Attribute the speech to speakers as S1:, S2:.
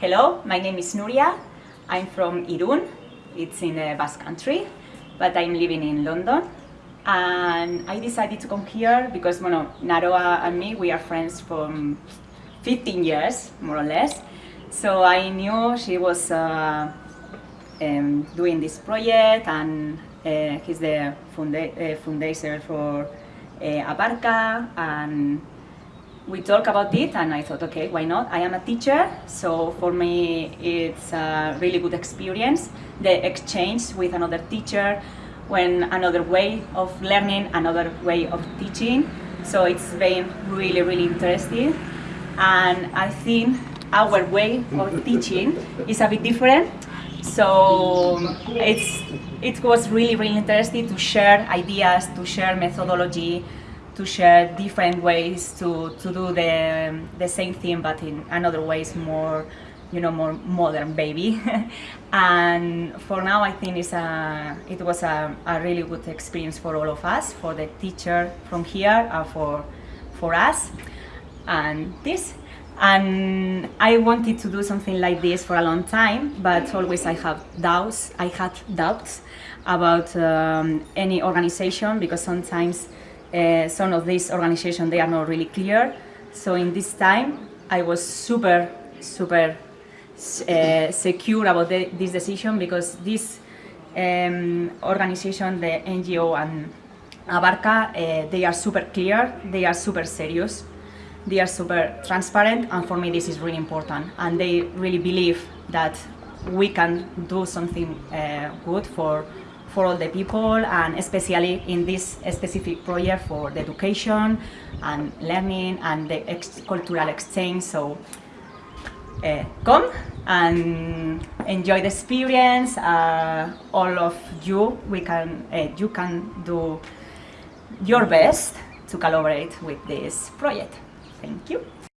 S1: Hello, my name is Nuria. I'm from Irun. It's in the Basque Country, but I'm living in London. And I decided to come here because, bueno, Naroa and me, we are friends from 15 years, more or less. So I knew she was uh, um, doing this project and uh, he's the funda uh, for uh, Abarca and we talked about it and I thought, okay, why not? I am a teacher, so for me it's a really good experience. The exchange with another teacher, when another way of learning, another way of teaching. So it's been really, really interesting. And I think our way of teaching is a bit different. So it's, it was really, really interesting to share ideas, to share methodology, to share different ways to, to do the, the same thing but in another ways more you know more modern baby and for now I think it's a, it was a, a really good experience for all of us for the teacher from here and for for us and this. And I wanted to do something like this for a long time but always I have doubts I had doubts about um, any organization because sometimes uh, some of these organizations, they are not really clear. So in this time, I was super, super uh, secure about the, this decision because this um, organization, the NGO and Abarca, uh, they are super clear, they are super serious, they are super transparent, and for me this is really important. And they really believe that we can do something uh, good for for all the people and especially in this specific project for the education and learning and the ex cultural exchange. So uh, come and enjoy the experience. Uh, all of you, we can, uh, you can do your best to collaborate with this project. Thank you.